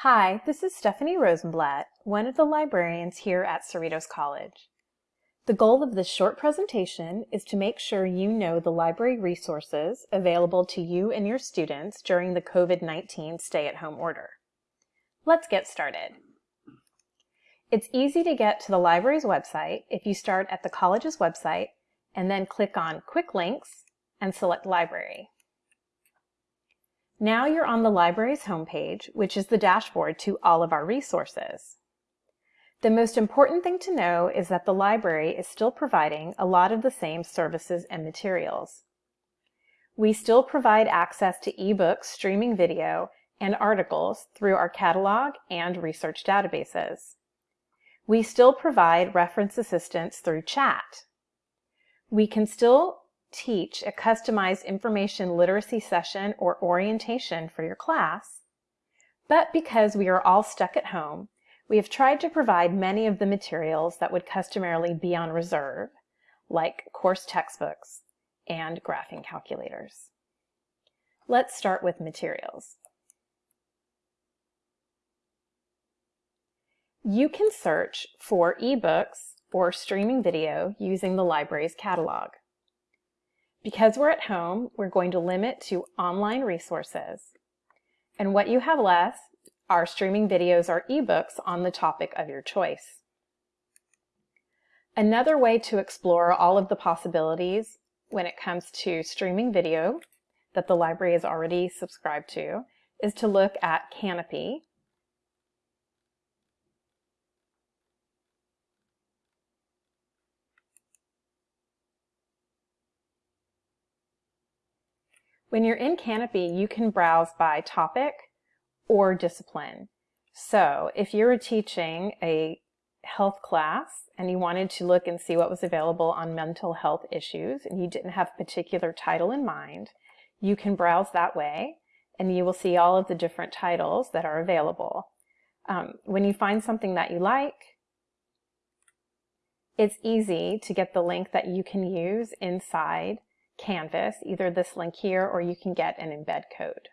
Hi, this is Stephanie Rosenblatt, one of the librarians here at Cerritos College. The goal of this short presentation is to make sure you know the library resources available to you and your students during the COVID-19 stay-at-home order. Let's get started. It's easy to get to the library's website if you start at the college's website and then click on Quick Links and select Library. Now you're on the library's homepage, which is the dashboard to all of our resources. The most important thing to know is that the library is still providing a lot of the same services and materials. We still provide access to ebooks, streaming video, and articles through our catalog and research databases. We still provide reference assistance through chat. We can still teach a customized information literacy session or orientation for your class, but because we are all stuck at home, we have tried to provide many of the materials that would customarily be on reserve, like course textbooks and graphing calculators. Let's start with materials. You can search for ebooks or streaming video using the library's catalog. Because we're at home, we're going to limit to online resources. And what you have left are streaming videos or ebooks on the topic of your choice. Another way to explore all of the possibilities when it comes to streaming video that the library is already subscribed to is to look at Kanopy, When you're in Kanopy, you can browse by topic or discipline. So if you were teaching a health class and you wanted to look and see what was available on mental health issues and you didn't have a particular title in mind, you can browse that way and you will see all of the different titles that are available. Um, when you find something that you like, it's easy to get the link that you can use inside Canvas, either this link here or you can get an embed code.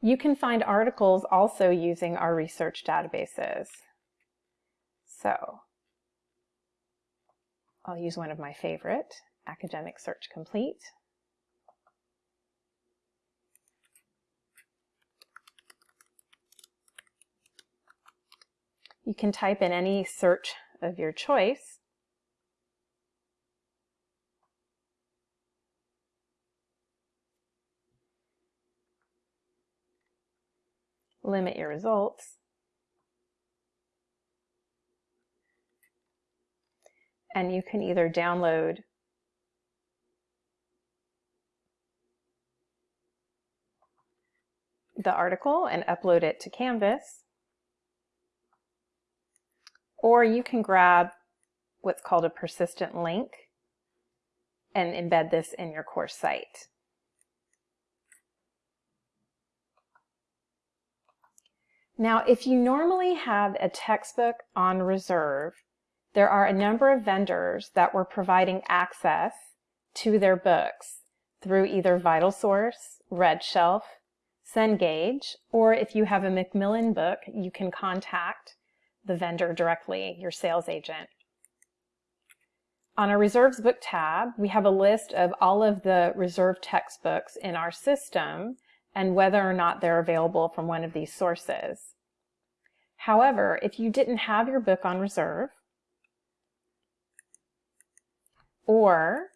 You can find articles also using our research databases. So I'll use one of my favorite, Academic Search Complete. You can type in any search of your choice limit your results. And you can either download the article and upload it to Canvas, or you can grab what's called a persistent link and embed this in your course site. Now, if you normally have a textbook on reserve, there are a number of vendors that were providing access to their books through either VitalSource, RedShelf, Cengage, or if you have a Macmillan book, you can contact the vendor directly, your sales agent. On our Reserves book tab, we have a list of all of the reserve textbooks in our system and whether or not they're available from one of these sources. However, if you didn't have your book on reserve, or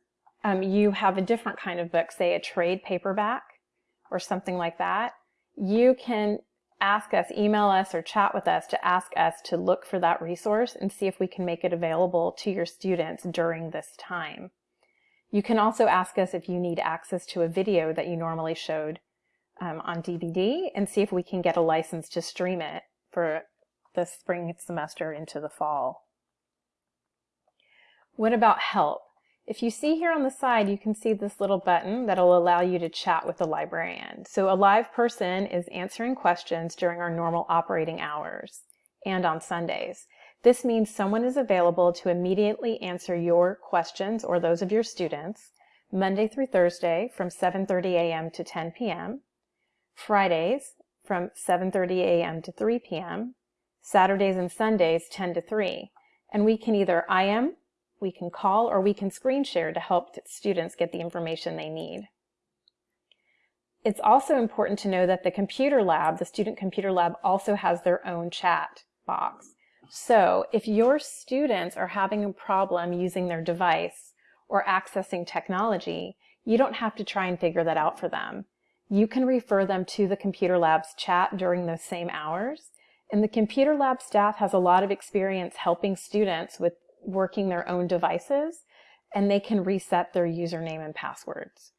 um, you have a different kind of book, say a trade paperback or something like that, you can ask us, email us, or chat with us to ask us to look for that resource and see if we can make it available to your students during this time. You can also ask us if you need access to a video that you normally showed um, on DVD and see if we can get a license to stream it for the spring semester into the fall. What about help? If you see here on the side, you can see this little button that'll allow you to chat with the librarian. So a live person is answering questions during our normal operating hours and on Sundays. This means someone is available to immediately answer your questions or those of your students Monday through Thursday from 7.30 a.m. to 10 p.m. Fridays from 7.30 a.m. to 3 p.m., Saturdays and Sundays 10 to 3. And we can either IM, we can call, or we can screen share to help students get the information they need. It's also important to know that the computer lab, the student computer lab, also has their own chat box. So if your students are having a problem using their device or accessing technology, you don't have to try and figure that out for them. You can refer them to the computer lab's chat during those same hours. And the computer lab staff has a lot of experience helping students with working their own devices, and they can reset their username and passwords.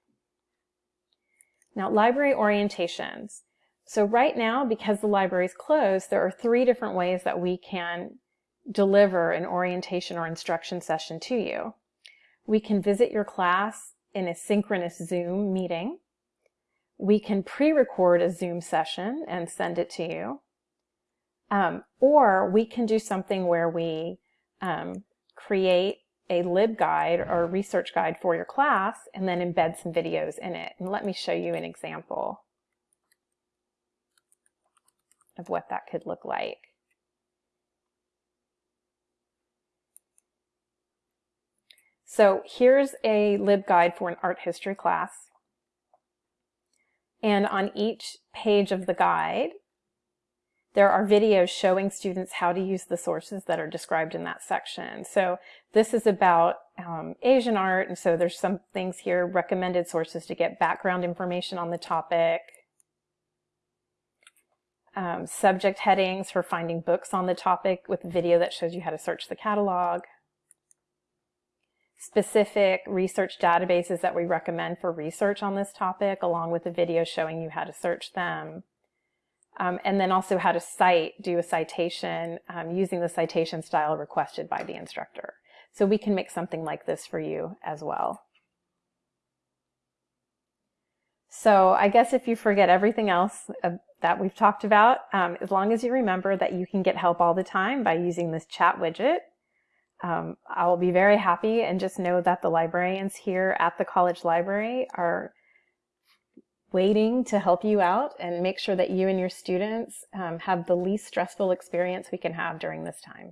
Now, library orientations. So right now, because the library is closed, there are three different ways that we can deliver an orientation or instruction session to you. We can visit your class in a synchronous Zoom meeting. We can pre-record a Zoom session and send it to you. Um, or we can do something where we um, create a LibGuide or research guide for your class and then embed some videos in it. And let me show you an example of what that could look like. So here's a LibGuide for an art history class. And on each page of the guide, there are videos showing students how to use the sources that are described in that section. So this is about um, Asian art, and so there's some things here, recommended sources to get background information on the topic, um, subject headings for finding books on the topic with a video that shows you how to search the catalog, specific research databases that we recommend for research on this topic, along with a video showing you how to search them, um, and then also how to cite, do a citation um, using the citation style requested by the instructor. So we can make something like this for you as well. So I guess if you forget everything else uh, that we've talked about, um, as long as you remember that you can get help all the time by using this chat widget, um, I will be very happy and just know that the librarians here at the college library are waiting to help you out and make sure that you and your students um, have the least stressful experience we can have during this time.